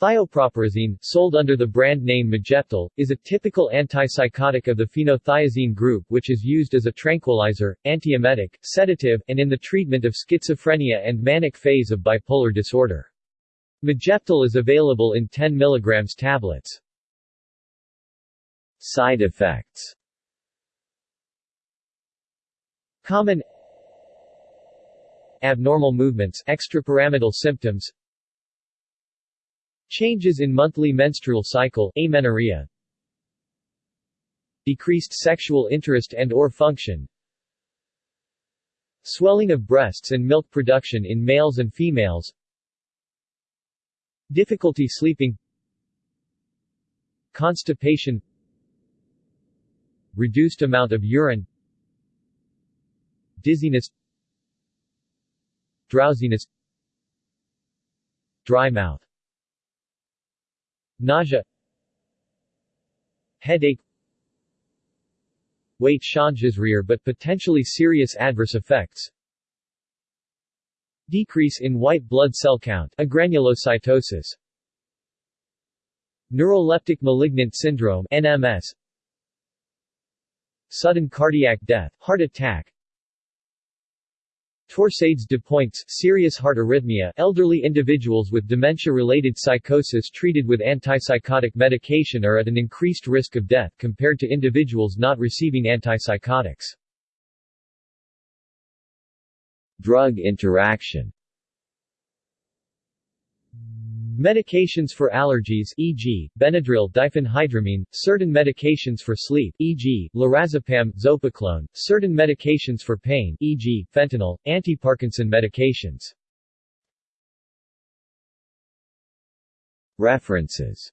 Thioproperazine, sold under the brand name Majeptil, is a typical antipsychotic of the phenothiazine group which is used as a tranquilizer, antiemetic, sedative, and in the treatment of schizophrenia and manic phase of bipolar disorder. Majeptil is available in 10 mg tablets. Side effects Common Abnormal movements extrapyramidal symptoms Changes in monthly menstrual cycle amenorrhea, Decreased sexual interest and or function. Swelling of breasts and milk production in males and females. Difficulty sleeping. Constipation. Reduced amount of urine. Dizziness. Drowsiness. Dry mouth Nausea. Headache. Weight changes rear but potentially serious adverse effects. Decrease in white blood cell count. Agranulocytosis Neuroleptic malignant syndrome NMS Sudden cardiac death heart attack Torsades de Pointes serious heart arrhythmia elderly individuals with dementia-related psychosis treated with antipsychotic medication are at an increased risk of death compared to individuals not receiving antipsychotics. Drug interaction Medications for allergies e.g., Benadryl diphenhydramine, certain medications for sleep e.g., lorazepam, zopiclone, certain medications for pain e.g., fentanyl, anti-Parkinson medications. References